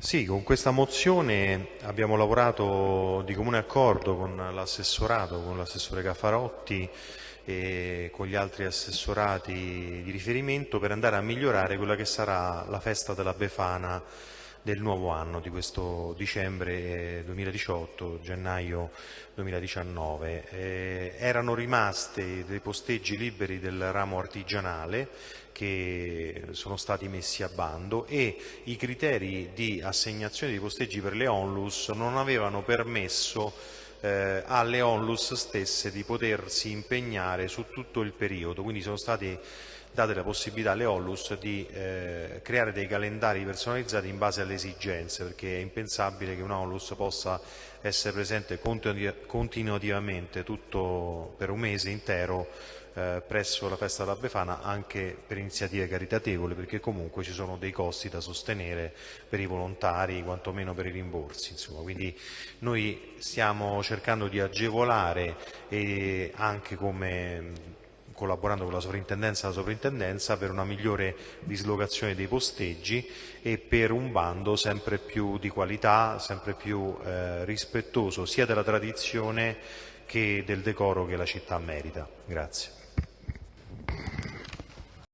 Sì, con questa mozione abbiamo lavorato di comune accordo con l'assessorato, con l'assessore Caffarotti e con gli altri assessorati di riferimento per andare a migliorare quella che sarà la festa della Befana del nuovo anno, di questo dicembre 2018, gennaio 2019. Eh, erano rimaste dei posteggi liberi del ramo artigianale che sono stati messi a bando e i criteri di assegnazione dei posteggi per le onlus non avevano permesso eh, alle onlus stesse di potersi impegnare su tutto il periodo, quindi sono stati date la possibilità alle Onlus di eh, creare dei calendari personalizzati in base alle esigenze, perché è impensabile che un Onlus possa essere presente continuativamente tutto per un mese intero eh, presso la festa della Befana anche per iniziative caritatevoli perché comunque ci sono dei costi da sostenere per i volontari quantomeno per i rimborsi insomma. quindi noi stiamo cercando di agevolare e anche come collaborando con la sovrintendenza e la sovrintendenza per una migliore dislocazione dei posteggi e per un bando sempre più di qualità, sempre più eh, rispettoso sia della tradizione che del decoro che la città merita. Grazie.